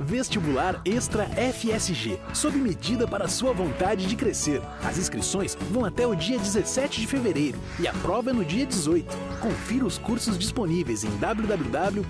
Vestibular Extra FSG, sob medida para sua vontade de crescer. As inscrições vão até o dia 17 de fevereiro e a prova é no dia 18. Confira os cursos disponíveis em www.fsg.br.